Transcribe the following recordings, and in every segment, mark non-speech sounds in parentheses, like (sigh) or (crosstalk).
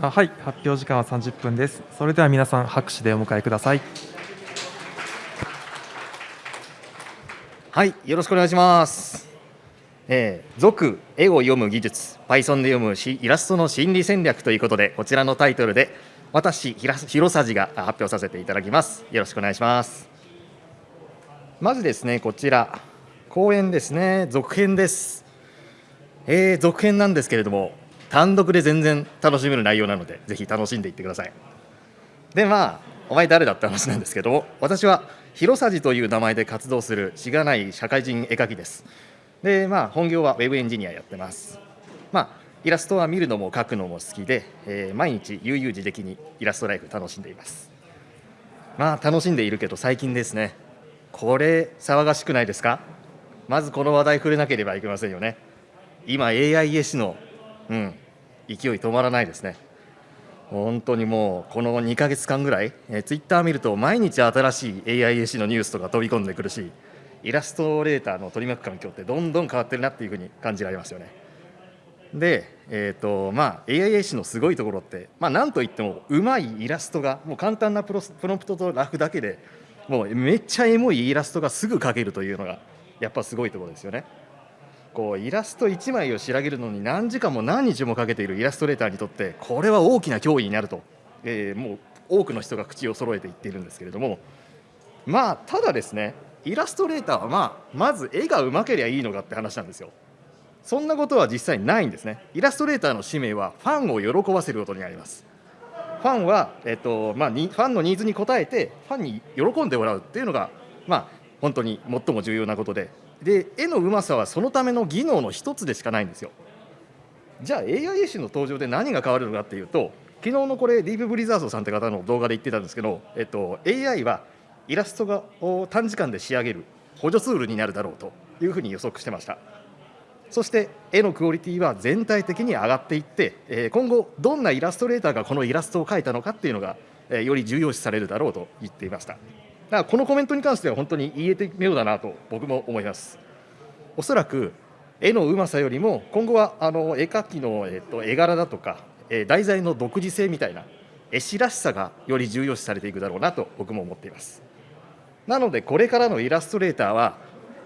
あはい、発表時間は30分です。それでは皆さん、拍手でお迎えください。はい、よろしくお願いします。えー、続絵を読む技術、Python で読むしイラストの心理戦略ということで、こちらのタイトルで、私、ひら広さじが発表させていただきます。よろしくお願いします。まずですね、こちら、講演ですね、続編です。えー、続編なんですけれども、単独で全然楽しめる内容なので、ぜひ楽しんでいってください。で、まあ、お前誰だって話なんですけど、私は広さじという名前で活動するしがない社会人絵描きです。で、まあ、本業はウェブエンジニアやってます。まあ、イラストは見るのも描くのも好きで、えー毎日悠々自適にイラストライフ楽しんでいます。まあ、楽しんでいるけど、最近ですね、これ、騒がしくないですか？まずこの話題触れなければいけませんよね。今、AI 絵師の、うん、勢い止まらないですね。本当にもうこの2か月間ぐらい、えー、ツイッター見ると毎日新しい AI 絵師のニュースとか飛び込んでくるしイラストレーターの取り巻く環境ってどんどん変わってるなっていうふうに感じられますよね。で、えーとまあ、AI 絵師のすごいところって、まあ、なんといってもうまいイラストがもう簡単なプロプロンプトとラフだけでもうめっちゃエモいイラストがすぐ描けるというのがやっぱすごいところですよね。こうイラスト1枚を仕上げるのに何時間も何日もかけているイラストレーターにとってこれは大きな脅威になると、えーもう多くの人が口を揃えて言っているんですけれどもまあただですねイラストレーターはまあまず絵がうまければいいのかって話なんですよそんなことは実際ないんですねイラストレーターの使命はファンを喜ばせることにありますファンは、えっとまあ、ファンのニーズに応えてファンに喜んでもらうっていうのが、まあ、本当に最も重要なことでで絵のうまさはそのための技能の一つでしかないんですよ。じゃあ AI 絵師の登場で何が変わるのかっていうと昨日のこれディープブリザードさんって方の動画で言ってたんですけど、えっと、AI はイラストを短時間で仕上げる補助ツールになるだろうというふうに予測してました。そして絵のクオリティは全体的に上がっていって、え今後どんなイラストレーターがこのイラストを描いたのかっていうのが、えより重要視されるだろうと言っていました。だからこのコメントに関しては本当に言えて妙だなと僕も思います。おそらく絵のうまさよりも今後はあの絵描きの、絵柄だとか、題材の独自性みたいな絵師らしさがより重要視されていくだろうなと僕も思っています。なのでこれからのイラストレーターは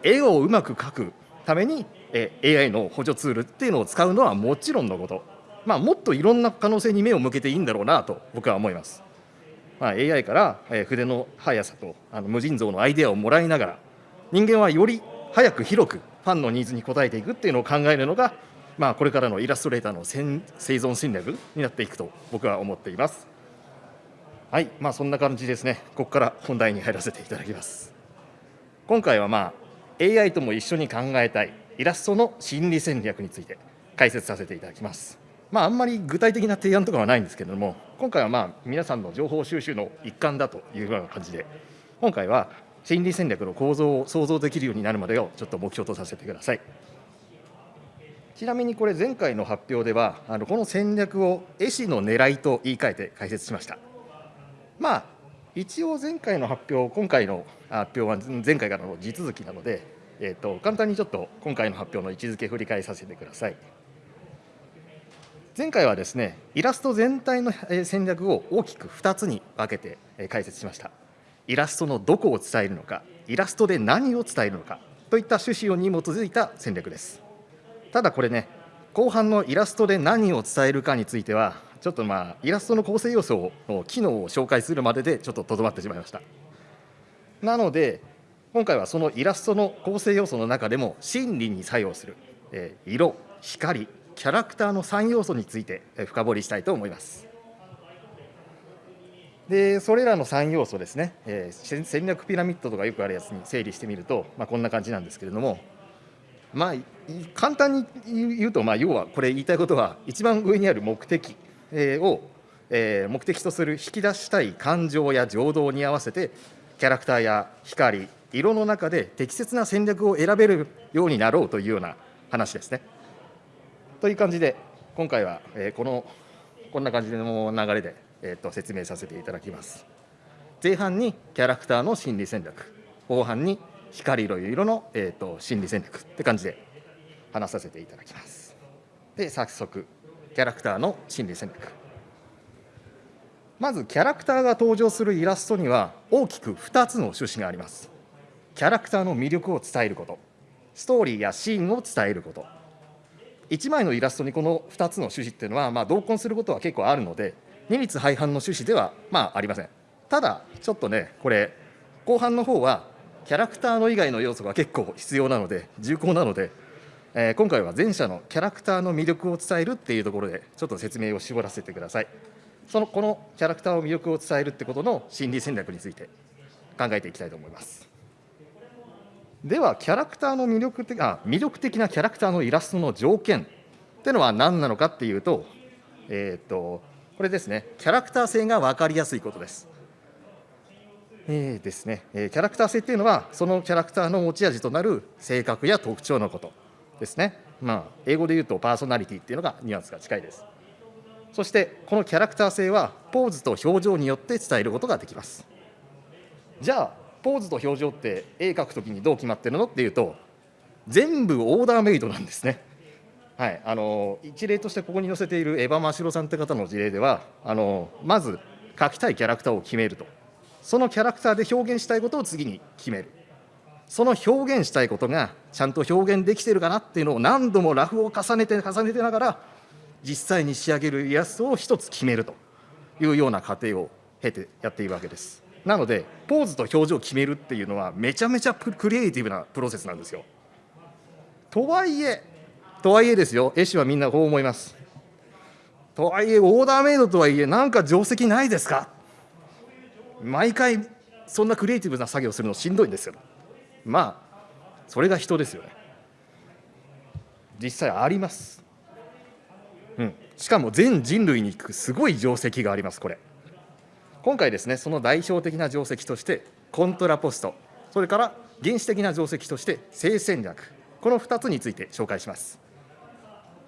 絵をうまく描くためにえ AI の補助ツールっていうのを使うのはもちろんのこと、まあ、もっといろんな可能性に目を向けていいんだろうなと僕は思います、まあ、AI からえー筆の速さとあの無尽蔵のアイデアをもらいながら人間はより早く広くファンのニーズに応えていくっていうのを考えるのが、まあ、これからのイラストレーターの生存戦略になっていくと僕は思っています。はい、まあそんな感じですね。ここから本題に入らせていただきます。今回はまあ AI とも一緒に考えたいイラストの心理戦略について解説させていただきます。まああんまり具体的な提案とかはないんですけれども、今回はまあ皆さんの情報収集の一環だというような感じで、今回は心理戦略の構造を想像できるようになるまでをちょっと目標とさせてください。ちなみにこれ前回の発表ではあのこの戦略を絵師の狙いと言い換えて解説しました。まあ一応前回の発表今回の発表は前回からの地続きなので、えー、と簡単にちょっと今回の発表の位置づけ振り返させてください。前回はですねイラスト全体の戦略を大きく2つに分けて解説しました。イラストのどこを伝えるのか、イラストで何を伝えるのかといった趣旨に基づいた戦略です。ただこれね、後半のイラストで何を伝えるかについては、ちょっとまあ、イラストの構成要素の機能を紹介するまででちょっととどまってしまいました。なので、今回はそのイラストの構成要素の中でも心理に作用する、えー色、光、キャラクターの3要素について深掘りしたいと思います。でそれらの3要素ですね、えー戦略ピラミッドとかよくあるやつに整理してみると、まあ、こんな感じなんですけれども、まあ、簡単に言うと、まあ、要はこれ言いたいことは一番上にある目的を、え目的とする引き出したい感情や情動に合わせてキャラクターや光色の中で適切な戦略を選べるようになろうというような話ですね。という感じで今回は、えーこのこんな感じの流れで、えー、と説明させていただきます。前半にキャラクターの心理戦略後半に光色色の、えー、と心理戦略って感じで話させていただきます。で早速キャラクターの心理戦略まずキャラクターが登場するイラストには大きく2つの趣旨がありますキャラクターの魅力を伝えることストーリーやシーンを伝えること1枚のイラストにこの2つの趣旨っていうのは、まあ、同梱することは結構あるので二律背反の趣旨では、まあ、ありません。ただちょっとねこれ後半の方はキャラクターの以外の要素が結構必要なので重厚なので、えー今回は前者のキャラクターの魅力を伝えるっていうところでちょっと説明を絞らせてください。そのこのキャラクターの魅力を伝えるってことの心理戦略について考えていきたいと思います。ではキャラクターの魅力的あ魅力的なキャラクターのイラストの条件っていうのは何なのかっていうと,、えー、とこれですねキャラクター性が分かりやすいことです。えーですねえーキャラクター性っていうのはそのキャラクターの持ち味となる性格や特徴のことですね。まあ、英語で言うとパーソナリティっていうのがニュアンスが近いです。そしてこのキャラクター性はポーズと表情によって伝えることができます。じゃあポーズと表情って絵描くときにどう決まってるのっていうと全部オーダーメイドなんですね。はい、あの一例としてここに載せているエヴァ・マシロさんって方の事例ではあのまず描きたいキャラクターを決めると。そのキャラクターで表現したいことを次に決める。その表現したいことがちゃんと表現できてるかなっていうのを何度もラフを重ねて重ねてながら実際に仕上げるイラストを一つ決めるというような過程を経てやっているわけです。なのでポーズと表情を決めるっていうのはめちゃめちゃクリエイティブなプロセスなんですよ。とはいえとはいえですよ。絵師はみんなこう思います。とはいえオーダーメイドとはいえなんか定石ないですか？毎回そんなクリエイティブな作業するのしんどいんですよ。まあそれが人ですよね。実際あります。うん。しかも全人類にすごい定石がありますこれ。今回ですねその代表的な定石としてコントラポスト。それから原始的な定石として性戦略。この2つについて紹介します。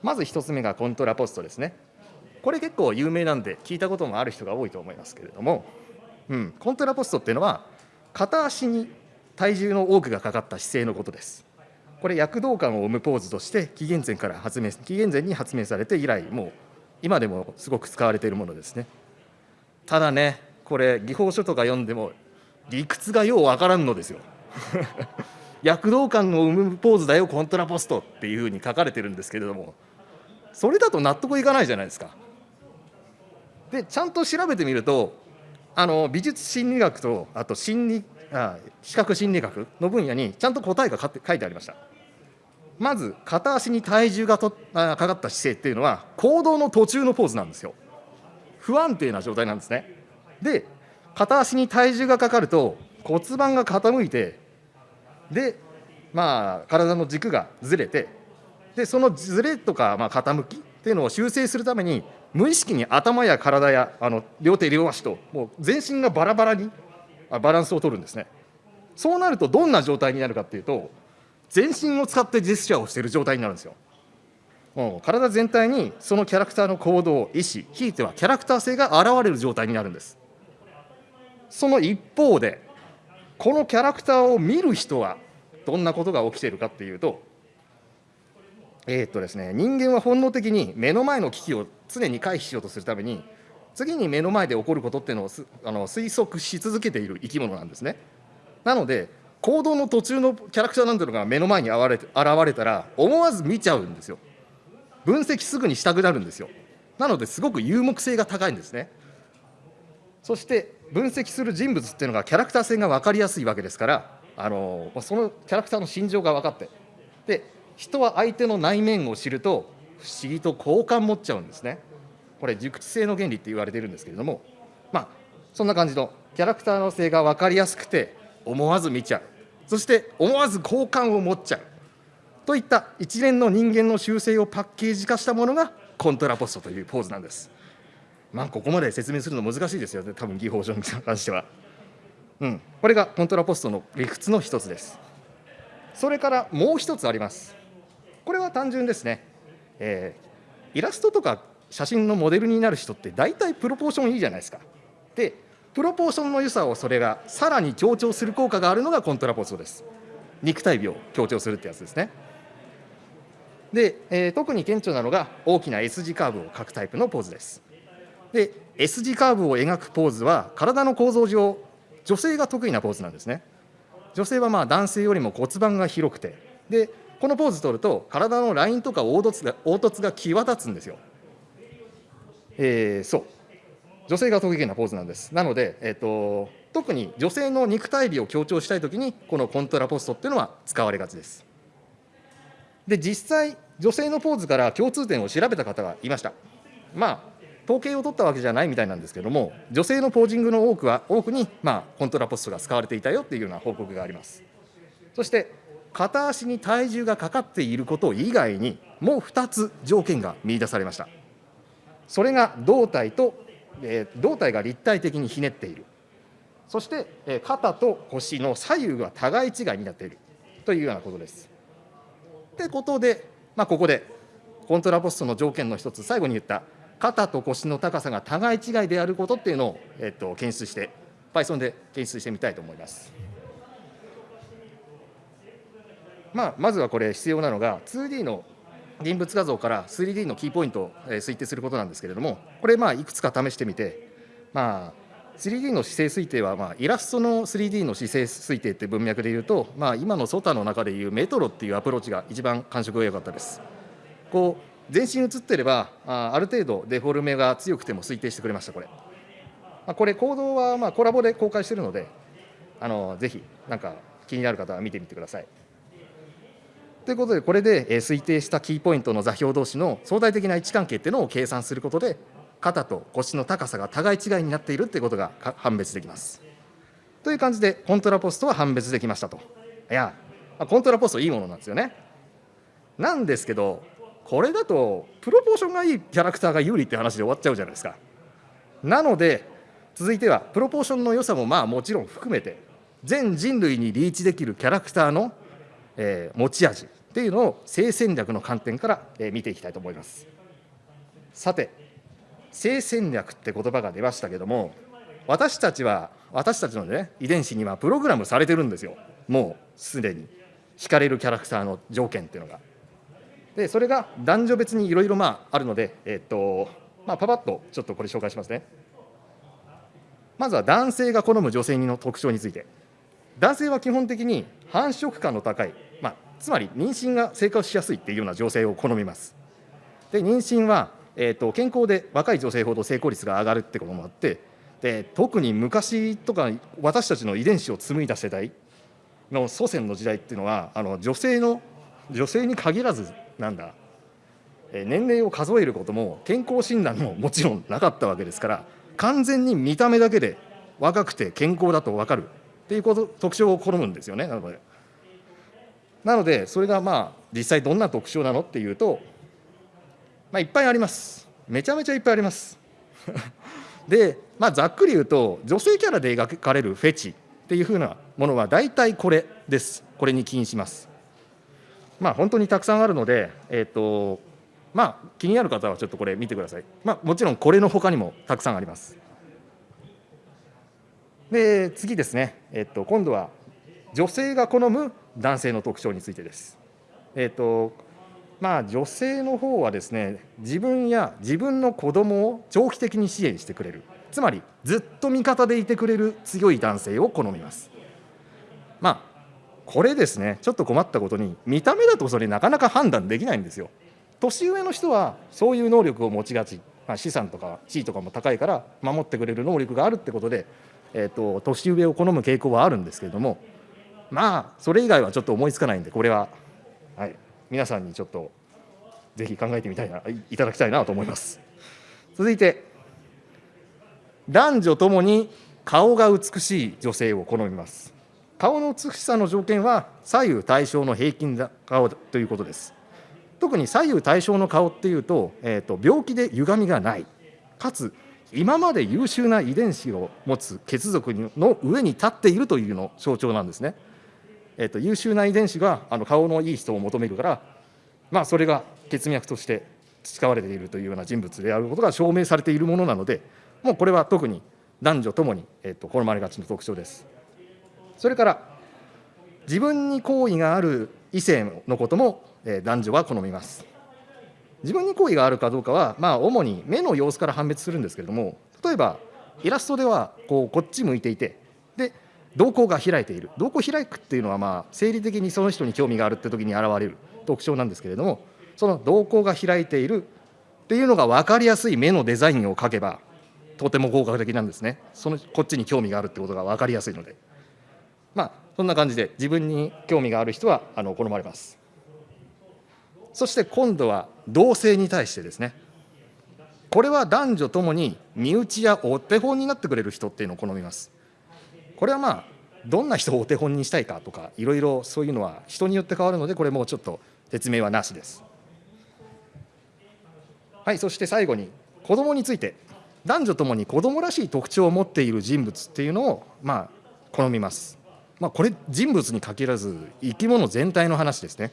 まず1つ目がコントラポストですね。これ結構有名なんで聞いたこともある人が多いと思いますけれども、うん、コントラポストっていうのは片足に体重の多くがかかった姿勢のことです。これ躍動感を生むポーズとして紀元前から発明紀元前に発明されて以来もう今でもすごく使われているものですね。ただねこれ技法書とか読んでも理屈がようわからんのですよ。(laughs) 躍動感を生むポーズだよコントラポストっていうふうに書かれてるんですけれども。それだと納得いかないじゃないですか。でちゃんと調べてみるとあの美術心理学とあと心理あ視覚心理学の分野にちゃんと答えが書いてありました。まず片足に体重がとあかかった姿勢っていうのは行動の途中のポーズなんですよ。不安定な状態なんですね。で片足に体重がかかると骨盤が傾いてでまあ体の軸がずれてでそのずれとかまあ傾きっていうのを修正するために無意識に頭や体やあの両手両足ともう全身がバラバラにあバランスを取るんですね。そうなるとどんな状態になるかっていうと全身を使ってジェスチャーをしている状態になるんですよ。体全体にそのキャラクターの行動意思ひいてはキャラクター性が現れる状態になるんですその一方でこのキャラクターを見る人はどんなことが起きているかっていうとえっとですね、人間は本能的に目の前の危機を常に回避しようとするために次に目の前で起こることっていうのをあの推測し続けている生き物なんですね。なので行動の途中のキャラクターなんていうのが目の前に現れ現れたら思わず見ちゃうんですよ。分析すぐにしたくなるんですよ。なのですごく有目性が高いんですね。そして分析する人物っていうのがキャラクター性が分かりやすいわけですからあのそのキャラクターの心情が分かってで人は相手の内面を知ると不思議と好感持っちゃうんですねこれ熟知性の原理って言われてるんですけれどもまあそんな感じのキャラクターの性が分かりやすくて思わず見ちゃうそして思わず好感を持っちゃうといった一連の人間の習性をパッケージ化したものがコントラポストというポーズなんです。まあここまで説明するの難しいですよね多分技法上に関しては。うん。これがコントラポストの理屈の一つです。それからもう一つあります。これは単純ですね、えーイラストとか写真のモデルになる人って大体プロポーションいいじゃないですか。でプロポーションの良さをそれがさらに強調する効果があるのがコントラポストです。肉体美を強調するってやつですね。で、えー特に顕著なのが大きな S 字カーブを描くタイプのポーズです。で S 字カーブを描くポーズは体の構造上女性が得意なポーズなんですね。女性はまあ男性よりも骨盤が広くて。でこのポーズ取ると体のラインとか凹凸が凹凸が際立つんですよ、えー、そう。女性が得意なポーズなんです。なので、えーと、特に女性の肉体美を強調したいときにこのコントラポストっていうのは使われがちです。で実際女性のポーズから共通点を調べた方がいました。まあ統計を取ったわけじゃないみたいなんですけれども女性のポージングの多くは多くに、まあ、コントラポストが使われていたよっていうような報告があります。そして片足に体重がかかっていること以外にもう2つ条件が見出されました。それが胴体と、えー、胴体が立体的にひねっている。そして、えー、肩と腰の左右が互い違いになっている。というようなことです。ってことで、まあ、ここでコントラポストの条件の一つ最後に言った肩と腰の高さが互い違いであることっていうのを、えっと、検出して Python で検出してみたいと思います。まあ、まずはこれ必要なのが 2D の現物画像から 3D のキーポイントを推定することなんですけれどもこれまあいくつか試してみてまあ 3D の姿勢推定はまあイラストの 3D の姿勢推定って文脈でいうとまあ今のソタの中でいうメトロっていうアプローチが一番感触が良かったです。こう全身映ってればあある程度デフォルメが強くても推定してくれましたこれ、まあ、これ行動はまあコラボで公開してるのであのぜひなんか気になる方は見てみてくださいということでこれで推定したキーポイントの座標同士の相対的な位置関係っていうのを計算することで肩と腰の高さが互い違いになっているっていうことが判別できます。という感じでコントラポストは判別できましたと。いやコントラポストいいものなんですよね。なんですけどこれだとプロポーションがいいキャラクターが有利って話で終わっちゃうじゃないですか。なので続いてはプロポーションの良さもまあもちろん含めて全人類にリーチできるキャラクターの、えー、持ち味っていうのを性戦略の観点から、えー、見ていきたいと思います。さて性戦略って言葉が出ましたけども私たちは私たちのね遺伝子にはプログラムされてるんですよ。もうすでに。惹かれるキャラクターの条件っていうのが。でそれが男女別にいろいろまあるので、えっとまあ、パパッとちょっとこれ紹介しますね。まずは男性が好む女性の特徴について。男性は基本的に繁殖感の高い、まあ、つまり妊娠が生活しやすいっていうような女性を好みます。で妊娠は、えーと、健康で若い女性ほど成功率が上がるってこともあってで特に昔とか私たちの遺伝子を紡いだ世代の祖先の時代っていうのはあの女性の女性に限らずなんだ年齢を数えることも健康診断ももちろんなかったわけですから完全に見た目だけで若くて健康だと分かるっていうこと特徴を好むんですよねなので。なのでそれがまあ実際どんな特徴なのっていうと、まあ、いっぱいあります。めちゃめちゃいっぱいあります。(laughs) で、まあ、ざっくり言うと女性キャラで描かれるフェチっていうふうなものは大体これです。これに起因します。まあ、本当にたくさんあるので、えーとまあ、気になる方はちょっとこれ見てください、まあ、もちろんこれのほかにもたくさんあります。で次ですね、えーと、今度は女性が好む男性の特徴についてです。えっ、とまあ女性の方はですね自分や自分の子供を長期的に支援してくれる。つまりずっと味方でいてくれる強い男性を好みます。まあこれですねちょっと困ったことに見た目だとそれなかなか判断できないんですよ。年上の人はそういう能力を持ちがち、まあ、資産とか地位とかも高いから守ってくれる能力があるってことで、えーと、年上を好む傾向はあるんですけれどもまあそれ以外はちょっと思いつかないんでこれは、はい、皆さんにちょっとぜひ考えてみたいないただきたいなと思います続いて男女ともに顔が美しい女性を好みます顔の美しさの条件は左右対称の平均顔ということです。特に左右対称の顔っていうと,、えーと、病気で歪みがないかつ今まで優秀な遺伝子を持つ血族の上に立っているというの象徴なんですね。えーと、優秀な遺伝子があの顔のいい人を求めるから、まあ、それが血脈として培われているというような人物であることが証明されているものなのでもうこれは特に男女ともに、えーと好まれがちの特徴です。それから自分に好意がある異性のこともえ男女は好みます自分に好意があるかどうかは、まあ、主に目の様子から判別するんですけれども例えばイラストではこうこっち向いていてで瞳孔が開いている。瞳孔開くっていうのはまあ生理的にその人に興味があるって時に現れる特徴なんですけれどもその瞳孔が開いているっていうのが分かりやすい目のデザインを描けばとても効果的なんですね。そのこっちに興味があるってことが分かりやすいので。まあそんな感じで自分に興味がある人はあの好まれます。そして今度は同性に対してですね。これは男女ともに身内やお手本になってくれる人っていうのを好みます。これはまあどんな人をお手本にしたいかとかいろいろそういうのは人によって変わるのでこれもうちょっと説明はなしです。はいそして最後に子供について男女ともに子供らしい特徴を持っている人物っていうのをまあ好みます。まあこれ人物に限らず生き物全体の話ですね。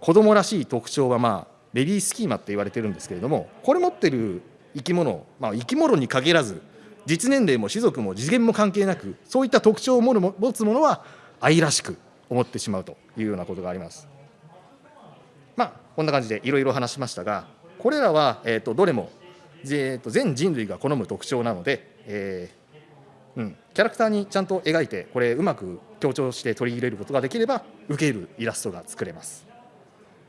子供らしい特徴はまあベビースキーマって言われてるんですけれどもこれ持ってる生き物、まあ、生き物に限らず実年齢も種族も次元も関係なくそういった特徴を持つものは愛らしく思ってしまうというようなことがあります。まあこんな感じでいろいろ話しましたがこれらは、えー、とどれも、えー、と全人類が好む特徴なので、えーうん、キャラクターにちゃんと描いてこれうまく強調して取り入れることができれば受けるイラストが作れます。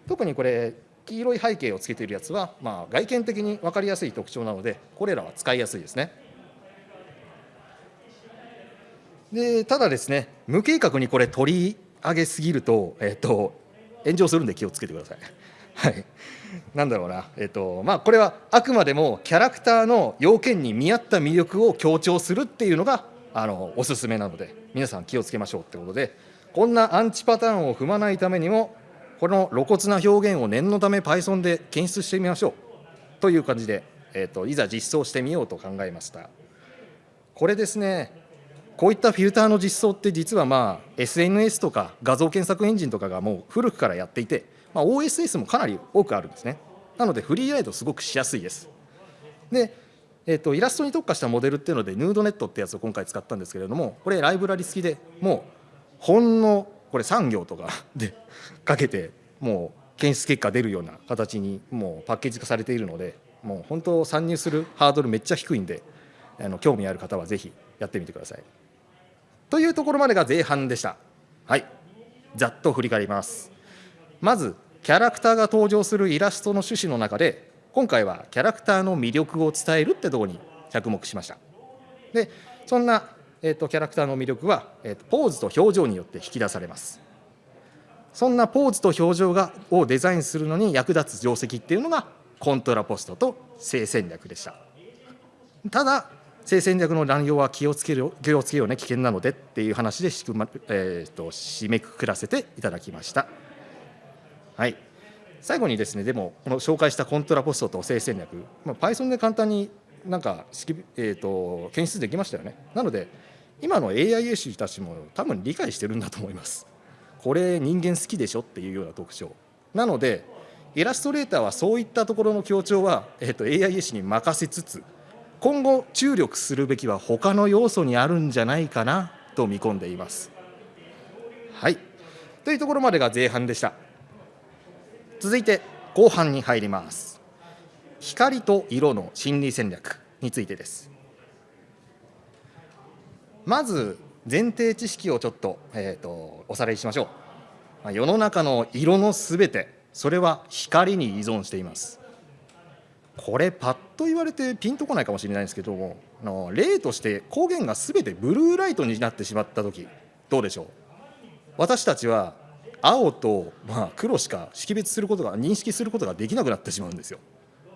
特にこれ黄色い背景をつけているやつは、まあ、外見的に分かりやすい特徴なのでこれらは使いやすいですね。でただですね無計画にこれ取り上げすぎると,、えっと炎上するんで気をつけてください。(laughs) はい、なんだろうな、えっとまあ、これはあくまでもキャラクターの要件に見合った魅力を強調するっていうのがあのおすすめなので皆さん気をつけましょうってことでこんなアンチパターンを踏まないためにもこの露骨な表現を念のため Python で検出してみましょう。という感じで、えーと、いざ実装してみようと考えました。これですねこういったフィルターの実装って実はまあ SNS とか画像検索エンジンとかがもう古くからやっていて、まあ、OSS もかなり多くあるんですねなのでフリーライドすごくしやすいですでえーと、イラストに特化したモデルっていうのでヌードネットってやつを今回使ったんですけれどもこれライブラリ付きでもうほんのこれ産業とかで (laughs) かけてもう検出結果出るような形にもうパッケージ化されているのでもう本当参入するハードルめっちゃ低いんであの興味ある方はぜひやってみてください。というところまでが前半でした。はいざっと振り返ります。まずキャラクターが登場するイラストの趣旨の中で今回はキャラクターの魅力を伝えるってところに着目しました。でそんなえーと、キャラクターの魅力は、えーと、ポーズと表情によって引き出されますそんなポーズと表情がをデザインするのに役立つ定石っていうのがコントラポストと性戦略でしたただ性戦略の乱用は気をつける気をつけようね危険なのでっていう話でしく、まえーと、締めくくらせていただきました。はい。最後にですねでもこの紹介したコントラポストと性戦略、まあ、Python で簡単になんか、えーと検出できましたよね。なので今の AI 師たちも多分理解してるんだと思います。これ人間好きでしょっていうような特徴。なのでイラストレーターはそういったところの強調は、えー、と AI 師に任せつつ今後注力するべきは他の要素にあるんじゃないかなと見込んでいます。はい。というところまでが前半でした。続いて後半に入ります。光と色の心理戦略についてです。まず前提知識をちょっと,、えーと、おさらいしましょう。世の中の色のすべてそれは光に依存しています。これパッと言われてピンとこないかもしれないんですけどもの例として光源がすべてブルーライトになってしまった時どうでしょう？私たちは青と、まあ、黒しか識別することが認識することができなくなってしまうんですよ。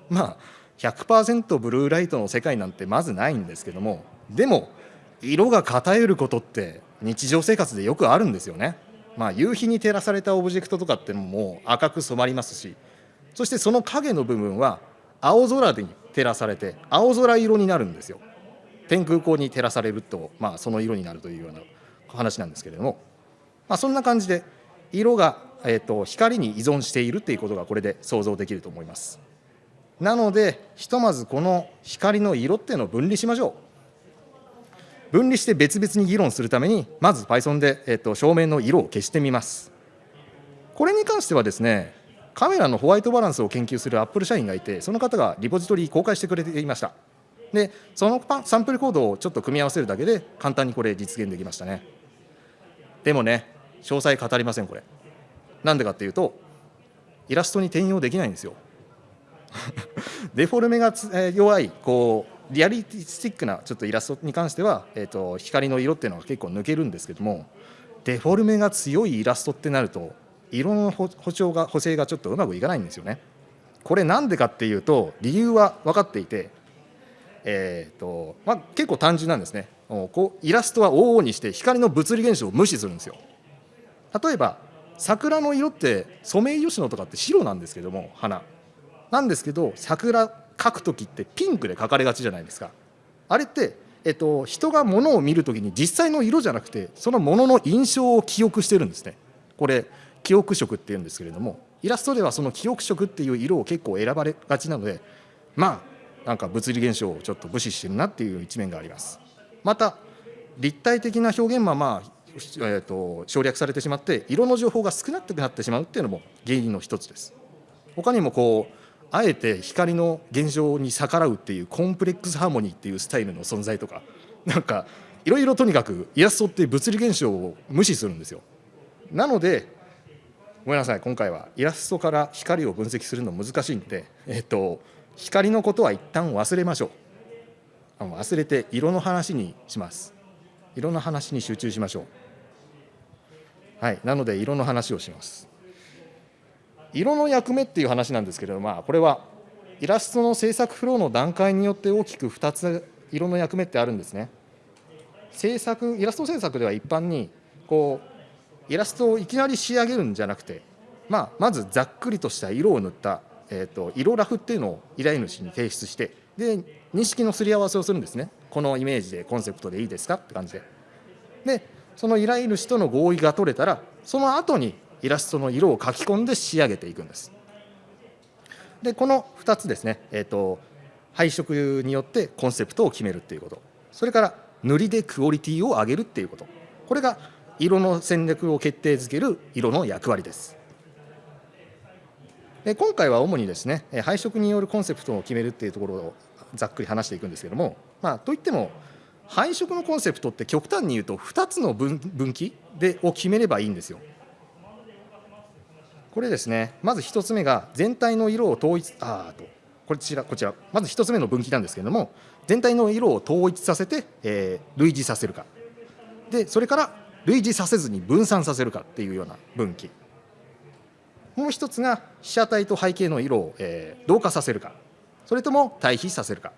まあ100%ブルーライトの世界なんてまずないんですけどもでも色が偏ることって日常生活でよくあるんですよね。まあ、夕日に照らされたオブジェクトとかってのも赤く染まりますしそしてその影の部分は青空に照らされて青空色になるんですよ。天空光に照らされると、まあ、その色になるというような話なんですけれども、まあ、そんな感じで色が、えーと、光に依存しているっていうことがこれで想像できると思います。なのでひとまずこの光の色っていうのを分離しましょう。分離して別々に議論するためにまず Python で、えっと、照明の色を消してみますこれに関してはですねカメラのホワイトバランスを研究するアップル社員がいてその方がリポジトリ公開してくれていました。でそのサンプルコードをちょっと組み合わせるだけで簡単にこれ実現できましたね。でもね詳細語りませんこれ。なんでかっていうとイラストに転用できないんですよ。(laughs) デフォルメが弱いこうリアリティスティックなちょっとイラストに関しては、えー、と光の色っていうのが結構抜けるんですけどもデフォルメが強いイラストってなると色の補補調が補正がちょっとうまくいかないんですよね。これなんでかっていうと理由は分かっていて、えーとまあ、結構単純なんですねこうイラストは往々にして光の物理現象を無視するんですよ。例えば桜の色ってソメイヨシノとかって白なんですけども花なんですけど桜描く時ってピンクで描かれがちじゃないですかあれって、えっと、人が物を見る時に実際の色じゃなくてその物の印象を記憶してるんですねこれ記憶色っていうんですけれどもイラストではその記憶色っていう色を結構選ばれがちなのでまあなんか物理現象をちょっと無視してるなっていう一面があります。また立体的な表現はまあ、えー、と省略されてしまって色の情報が少なくなってしまうっていうのも原因の一つです。他にもこうあえて光の現象に逆らうっていうコンプレックスハーモニーっていうスタイルの存在とかなんかいろいろとにかくイラストって物理現象を無視するんですよ。なのでごめんなさい。今回はイラストから光を分析するの難しいんで、えっと、光のことは一旦忘れましょう。あの忘れて色の話にします。色の話に集中しましょう。はい。なので色の話をします。色の役目っていう話なんですけれど、まあ、これはイラストの制作フローの段階によって大きく2つ色の役目ってあるんですね。制作イラスト制作では一般にこうイラストをいきなり仕上げるんじゃなくて、まあ、まずざっくりとした色を塗った、えー、と色ラフっていうのを依頼主に提出してで認識のすり合わせをするんですね。このイメージでコンセプトでいいですかって感じで。でその依頼主との合意が取れたらその後にイラストの色を書き込んで仕上げていくんです。でこの2つですね、えーと、配色によってコンセプトを決めるっていうこと。それから塗りでクオリティを上げるっていうこと。これが色の戦略を決定づける色の役割です。で今回は主にですね配色によるコンセプトを決めるっていうところをざっくり話していくんですけども、まあ、といっても配色のコンセプトって極端に言うと2つの分分岐でを決めればいいんですよ。これですねまず1つ目が全体の色を統一あーとこちらこちらまず1つ目の分岐なんですけれども全体の色を統一させて、えー類似させるかでそれから類似させずに分散させるかっていうような分岐。もう一つが被写体と背景の色を、えー同化させるか。それとも対比させるか。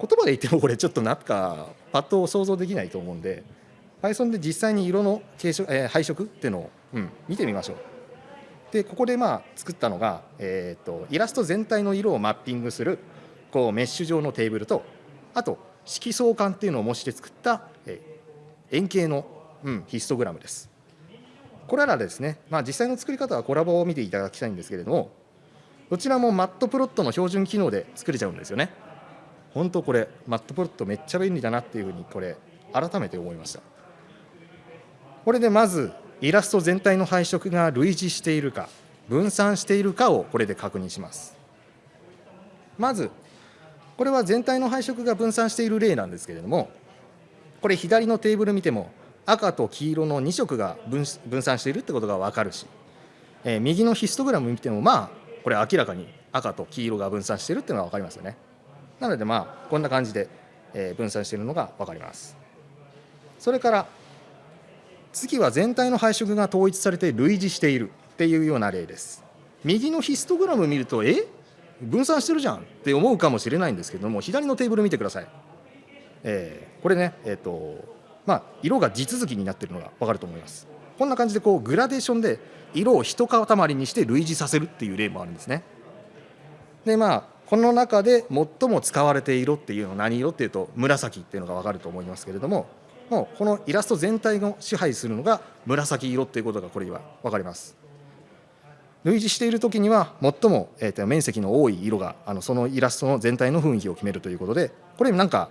言葉で言ってもこれちょっとなんかパッと想像できないと思うんで Python で実際に色の形色、えー配色っていうのを、うん、見てみましょう。でここでまあ作ったのが、えー、とイラスト全体の色をマッピングするこうメッシュ状のテーブルとあと色相関っていうのを模して作った、えー円形の、うん、ヒストグラムです。これらですね、まあ、実際の作り方はコラボを見ていただきたいんですけれどもどちらもマットプロットの標準機能で作れちゃうんですよね。本当これマットプロットめっちゃ便利だなっていうふうにこれ改めて思いました。これでまずイラスト全体の配色が類似しているか分散しているかをこれで確認しますまずこれは全体の配色が分散している例なんですけれどもこれ左のテーブル見ても赤と黄色の2色が分散しているってことが分かるし、えー右のヒストグラム見てもまあこれ明らかに赤と黄色が分散しているっていうのが分かりますよね。なのでまあこんな感じで、え分散しているのが分かります。それから次は全体の配色が統一されて類似しているっていうような例です。右のヒストグラム見るとえ？分散してるじゃんって思うかもしれないんですけども左のテーブル見てください、えーこれねえっ、とまあ色が地続きになってるのが分かると思います。こんな感じでこうグラデーションで色を一塊にして類似させるっていう例もあるんですね。でまあこの中で最も使われている色っていうのは何色っていうと紫っていうのが分かると思いますけれどももうこのイラスト全体を支配するのが紫色っていうことがこれは分かります。類似している時には最も、えーと面積の多い色があのそのイラストの全体の雰囲気を決めるということでこれなんか、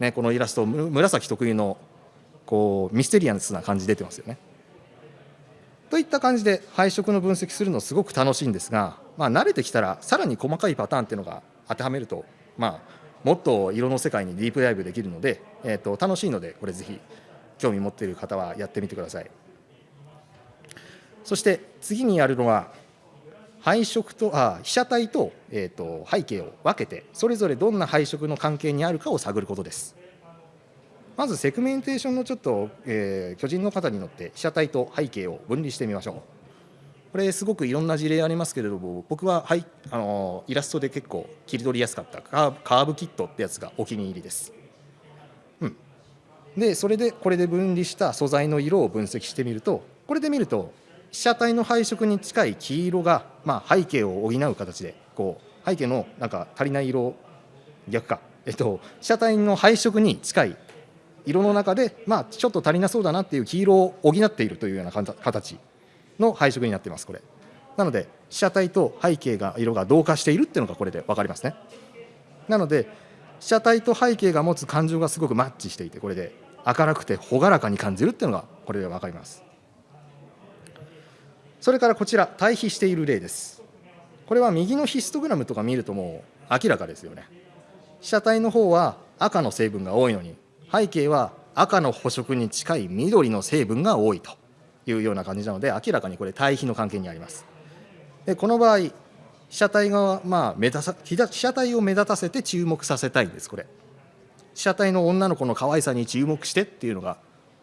ね、このイラスト紫特有のこうミステリアスな感じ出てますよね。といった感じで配色の分析するのすごく楽しいんですが、まあ、慣れてきたらさらに細かいパターンっていうのが当てはめると、まあ、もっと色の世界にディープダイブできるので、えー、と楽しいのでこれぜひ興味持っている方はやってみてくださいそして次にやるのは配色とあ被写体と,、えー、と背景を分けてそれぞれどんな配色の関係にあるかを探ることです。まずセグメンテーションのちょっと、えー、巨人の方に乗って被写体と背景を分離してみましょう。これすごくいろんな事例ありますけれども僕は、はい、あのイラストで結構切り取りやすかった。カーブキットってやつがお気に入りです、うん、でそれでこれで分離した素材の色を分析してみるとこれで見ると被写体の配色に近い黄色が、まあ、背景を補う形でこう背景のなんか足りない色逆か、えっと、被写体の配色に近い色の中で、まあ、ちょっと足りなそうだなっていう黄色を補っているというような形の配色になっていますこれ。なので被写体と背景が色が同化しているっていうのがこれで分かりますね。なので被写体と背景が持つ感情がすごくマッチしていてこれで明るくて朗らかに感じるっていうのがこれで分かります。それからこちら対比している例です。これは右のヒストグラムとか見るともう明らかですよね。被写体の方は赤の成分が多いのに背景は赤の補色に近い緑の成分が多いというような感じなので明らかにこれ対比の関係にあります。でこの場合被写体がまあ目立た被写体を目立たせて注目させたいんですこれ。被写体の女の子の可愛さに注目してっていうのが、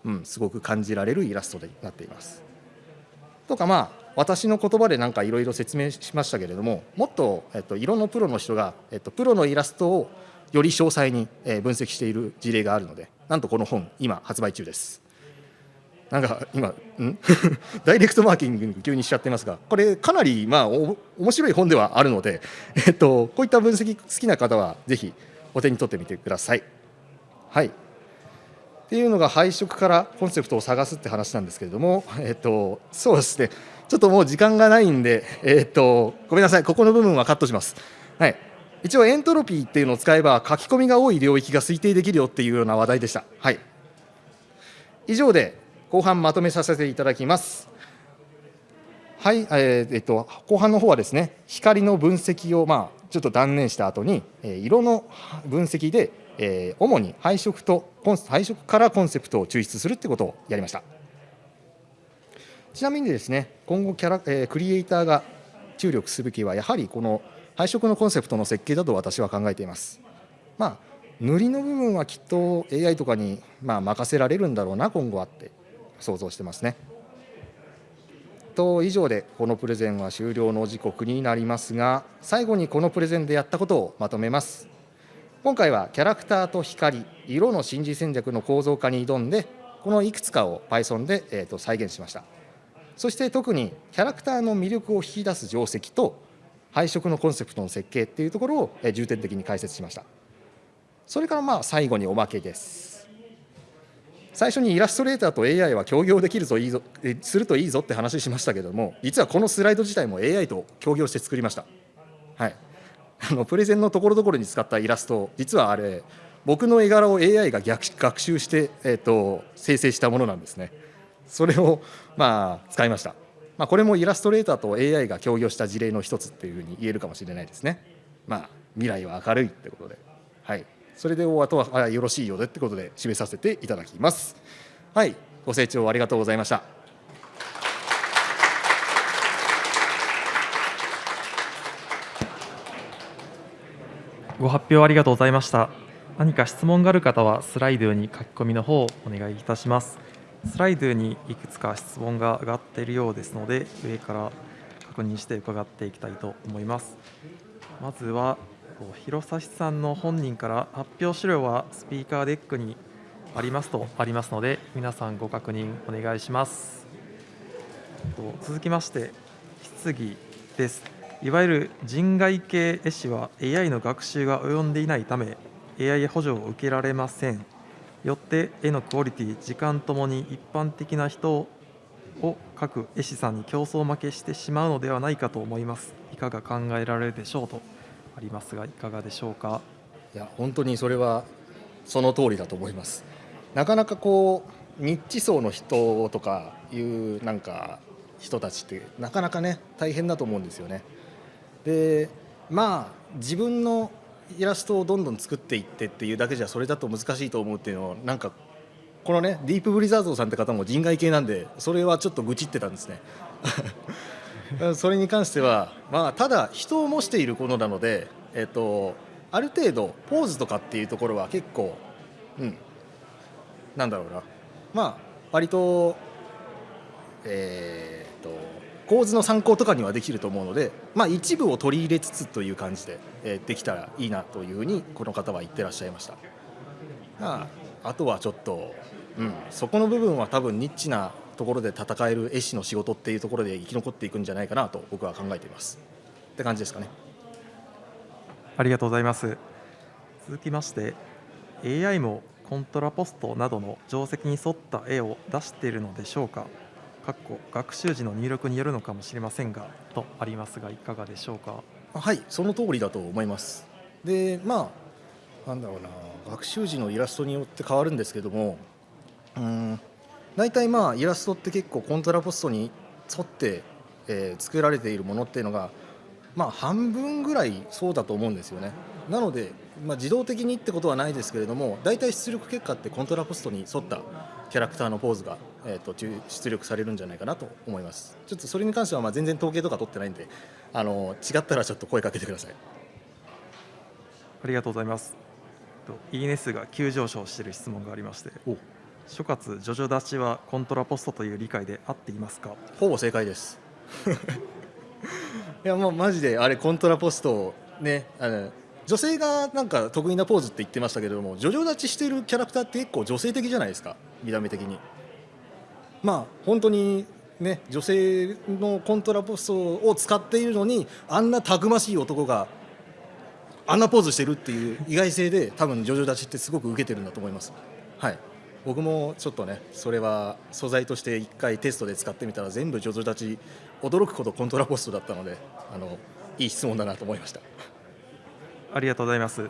うん、すごく感じられるイラストになっています。とかまあ私の言葉でなんかいろいろ説明しましたけれどももっと、えっと、色のプロの人が、えっと、プロのイラストをより詳細に分析している事例があるのでなんとこの本今発売中です。なんか今ん？(laughs) ダイレクトマーケティング急にしちゃってますがこれかなりまあ面白い本ではあるので、えっと、こういった分析好きな方はぜひお手に取ってみてください。はい。っていうのが配色からコンセプトを探すって話なんですけれども、(laughs) えっと、そうですねちょっともう時間がないんで、えっと、ごめんなさいここの部分はカットします。はい一応エントロピーっていうのを使えば書き込みが多い領域が推定できるよっていうような話題でした。はい、以上で後半まとめさせていただきます。はい、えー、えっと後半の方はですね光の分析をまあちょっと断念した後に、えー、色の分析で、えー、主に配色と配色からコンセプトを抽出するってことをやりました。ちなみにですね今後キャラ、えー、クリエイターが注力すべきはやはりこの配色のコンセプトの設計だと私は考えています。まあ、塗りの部分はきっと AI とかにまあ任せられるんだろうな今後はって想像してますね。と以上でこのプレゼンは終了の時刻になりますが最後にこのプレゼンでやったことをまとめます今回はキャラクターと光色の心理戦略の構造化に挑んでこのいくつかを Python で、えー、と再現しました。そして特にキャラクターの魅力を引き出す定石と配色のコンセプトの設計っていうところを重点的に解説しました。それからまあ最後におまけです。最初にイラストレーターと AI は協業できるといいぞするといいぞって話しましたけども実はこのスライド自体も AI と協業して作りました。はい。あのプレゼンのところどころに使ったイラスト実はあれ僕の絵柄を AI が逆学習して、えーと生成したものなんですねそれをまあ使いましたまあ、これもイラストレーターと AI が協業した事例の一つっていうふうに言えるかもしれないですね。まあ、未来は明るいってことで、はい、それであとはよろしいようでってことで締めさせていただきます。はい、ご清聴ありがとうございました。ご発表ありがとうございました。何か質問がある方はスライドに書き込みの方をお願いいたします。スライドにいくつか質問が上がっているようですので、上から確認して伺っていきたいと思います。まずは、弘差さんの本人から発表資料はスピーカーデックにありますとありますので、皆さんご確認お願いします。続きまして、質疑です。いわゆる人外系絵師は AI の学習が及んでいないため、AI 補助を受けられません。よって絵のクオリティ時間ともに一般的な人を各絵師さんに競争負けしてしまうのではないかと思いますいかが考えられるでしょうとありますがいかがでしょうか？いや本当にそれはその通りだと思いますなかなかこうニッチ層の人とかいうなんか人たちってなかなかね大変だと思うんですよね。でまあ自分のイラストをどんどん作っていってっていうだけじゃそれだと難しいと思うっていうのをなんかこのねディープブリザードさんって方も人外系なんでそれはちょっと愚痴ってたんですね。(laughs) それに関しては、まあ、ただ人を模しているものなので、えっと、ある程度ポーズとかっていうところは結構、うん、なんだろうなまあ割とえー、構図の参考とかにはできると思うので、まあ、一部を取り入れつつという感じで、えー、できたらいいなというふうにこの方は言ってらっしゃいました。まあ、あとはちょっと、うん、そこの部分は多分ニッチなところで戦える絵師の仕事っていうところで生き残っていくんじゃないかなと僕は考えています。って感じですかね。ありがとうございます。続きまして AI もコントラポストなどの定石に沿った絵を出しているのでしょうか。かっこ学習時の入力によるのかもしれませんがとありますがいかがでしょうか？はいその通りだと思います。でまあなんだろうな学習時のイラストによって変わるんですけどもうん大体まあイラストって結構コントラポストに沿って、えー、作られているものっていうのがまあ半分ぐらいそうだと思うんですよね。なので、まあ、自動的にってことはないですけれども大体出力結果ってコントラポストに沿ったキャラクターのポーズが、えーと、出力されるんじゃないかなと思います。ちょっとそれに関してはまあ全然統計とか取ってないんであの違ったらちょっと声かけてください。ありがとうございます。いいね数が急上昇している質問がありまして諸葛ジョジョ立ちはコントラポストという理解で合っていますか？ほぼ正解です。(laughs) いやもうマジであれコントラポストねあの女性がなんか得意なポーズって言ってましたけれどもジョジョ立ちしてるキャラクターって結構女性的じゃないですか？見た目的に。まあ本当にね女性のコントラポストを使っているのにあんなたくましい男があんなポーズしてるっていう意外性で多分ジョジョ立ちってすごく受けてるんだと思います。はい。僕もちょっとねそれは素材として1回テストで使ってみたら全部ジョジョ立ち驚くほどコントラポストだったのであのいい質問だなと思いました。ありがとうございます。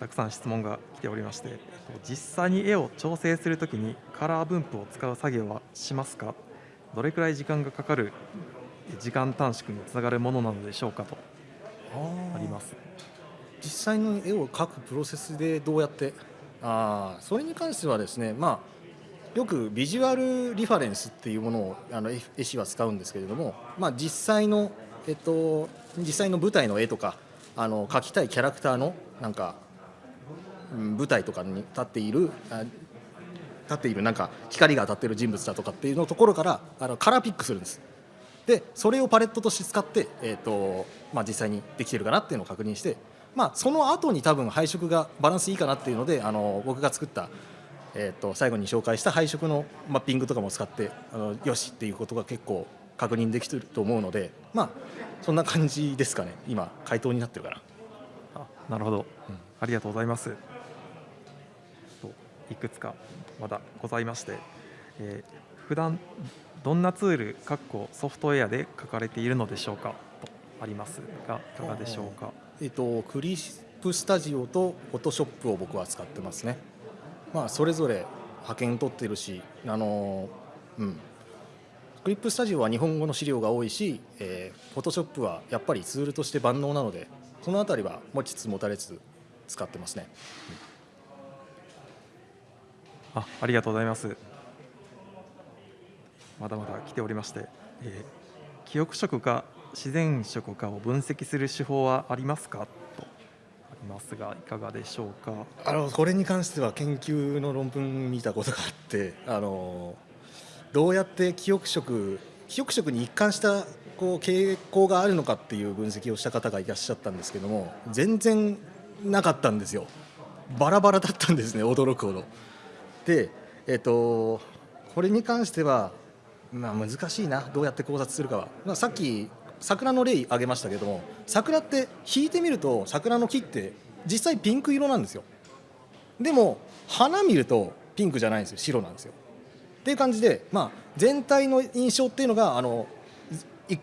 たくさん質問が来ておりまして実際に絵を調整するときにカラー分布を使う作業はしますか？どれくらい時間がかかる時間短縮につながるものなのでしょうかとあります。実際の絵を描くプロセスでどうやって？あそれに関してはですね、まあ、よくビジュアルリファレンスっていうものをあの絵師は使うんですけれども、まあ、実際の、えっと、実際の舞台の絵とかあの描きたいキャラクターのなんか、舞台とかに立っている立っているなんか光が当たっている人物だとかっていうのところからあのカラーピックするんです。でそれをパレットとして使って、えーとまあ、実際にできてるかなっていうのを確認してまあ、その後に多分配色がバランスいいかなっていうのであの僕が作った、えー、と最後に紹介した配色のマッピングとかも使ってあのよしっていうことが結構確認できてると思うのでまあそんな感じですかね。今回答になってるかなあなるほど、うん、ありがとうございます。いくつかまだございまして、えー、普段どんなツールかっこソフトウェアで書かれているのでしょうか？とありますがいかがでしょうか？えっと、クリップスタジオとフォトショップを僕は使ってますね。まあ、それぞれ派遣取ってるし、あのうん、クリップスタジオは日本語の資料が多いし、えー、フォトショップはやっぱりツールとして万能なので、そのあたりは持ちつ持たれつ使ってますね。うん、あありがとうございます。まだまだ来ておりまして、えー、記憶色が自然色かを分析する手法はありますか？とありますがいかがでしょうか？あのこれに関しては研究の論文見たことがあってあのどうやって記憶色記憶色に一貫したこう傾向があるのかっていう分析をした方がいらっしゃったんですけども全然なかったんですよ。バラバラだったんですね驚くほど。でえっとこれに関してはまあ、難しいなどうやって考察するかは、まあ、さっき桜の例挙げましたけども桜って引いてみると桜の木って実際ピンク色なんですよ。でも花見るとピンクじゃないんですよ。白なんですよ。っていう感じで、まあ、全体の印象っていうのがあの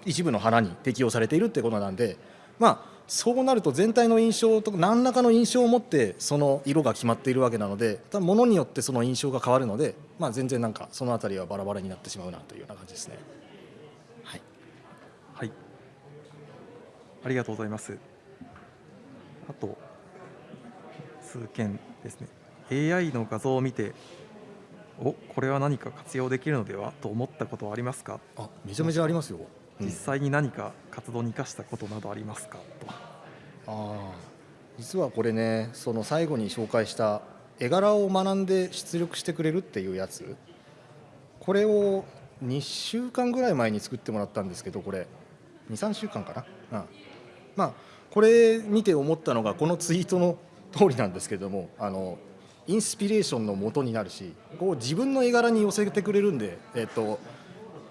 一部の花に適用されているってことなんで、まあ、そうなると全体の印象と何らかの印象を持ってその色が決まっているわけなので多分物によってその印象が変わるので、まあ、全然なんかそのあたりはバラバラになってしまうなというような感じですね。はい、はい。ありがとうございます。あと、数件ですね。AI の画像を見て、おこれは何か活用できるのではと思ったことはありますか、あめちゃめちゃありますよ。うん。実際に何か活動に生かしたことなどありますか？と。ああ。実はこれねその最後に紹介した絵柄を学んで出力してくれるっていうやつ。これを2週間ぐらい前に作ってもらったんですけどこれ。23週間かな、うん、まあこれ見て思ったのがこのツイートの通りなんですけどもあのインスピレーションの元になるしこう自分の絵柄に寄せてくれるんでえっと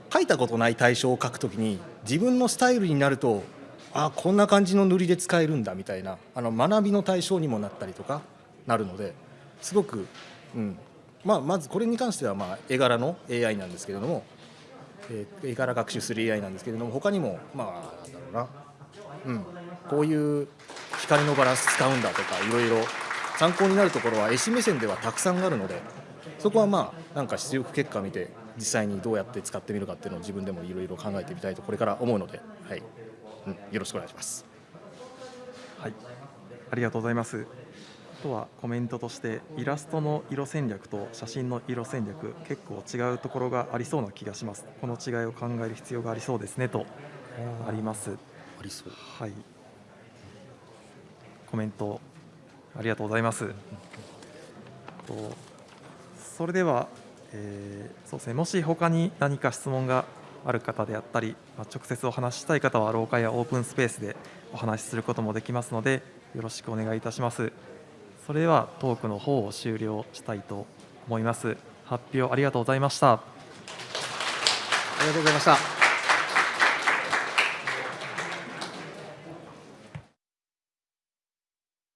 描いたことない対象を描くときに自分のスタイルになるとあこんな感じの塗りで使えるんだみたいなあの学びの対象にもなったりとかなるのですごく、うん。まあ、まずこれに関してはまあ絵柄の AI なんですけれども、えー絵柄学習する AI なんですけれども他にもまあなんだろうな、うん、こういう光のバランス使うんだとかいろいろ参考になるところは絵師目線ではたくさんあるのでそこはまあなんか出力結果見て実際にどうやって使ってみるかっていうのを自分でもいろいろ考えてみたいとこれから思うので、はいうん、よろしくお願いします。はい、ありがとうございます。あとはコメントとしてイラストの色戦略と写真の色戦略結構違うところがありそうな気がします。この違いを考える必要がありそうですねとあります。ありそうはい。コメントありがとうございます。とそれでは、えーそうですね。もし他に何か質問がある方であったり、まあ直接お話ししたい方は廊下やオープンスペースでお話しすることもできますので、よろしくお願いいたします。それではトークの方を終了したいと思います。発表ありがとうございました。ありがとうございました。